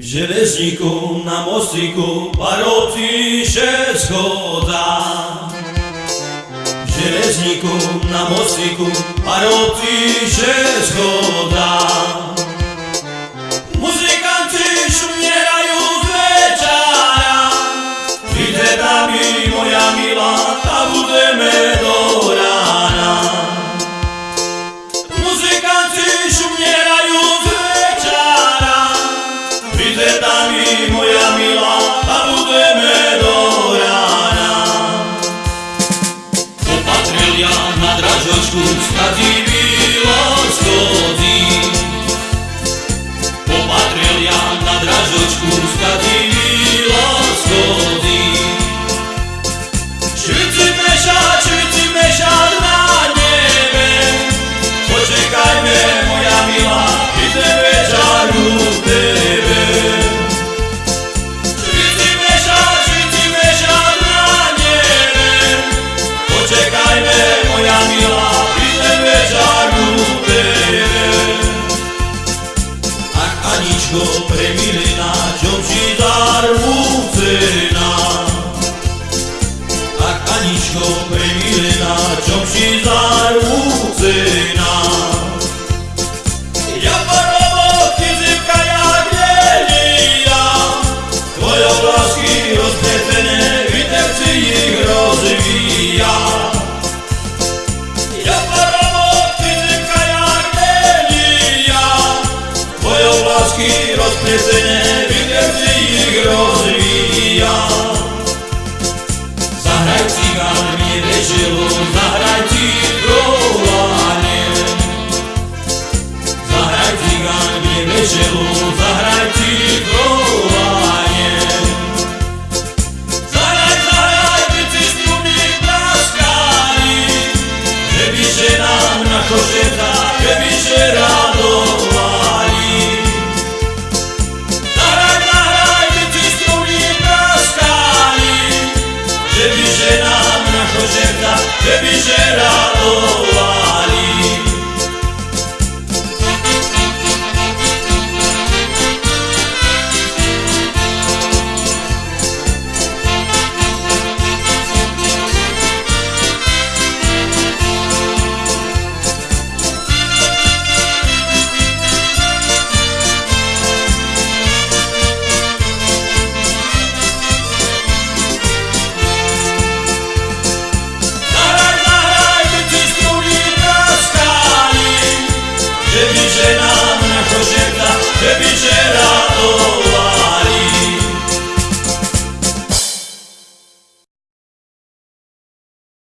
V železníku na mostíku paroti się schoda. W železníku na mostíku paroti się schoda. está de Premilina, ciąci darłucyna. Ach, Aniczko, premilina, ciąci darłucyna. Ja parowo, fizyka jak Lelia, Twoje blaski rozpędzone, witewcy ich rozwija. Ja Nesene biletli grozlija Zahraj cigan mi režilu, zahraj ti grolane Zahraj cigan mi režilu, Tebi žena, naša žena, tebi žena,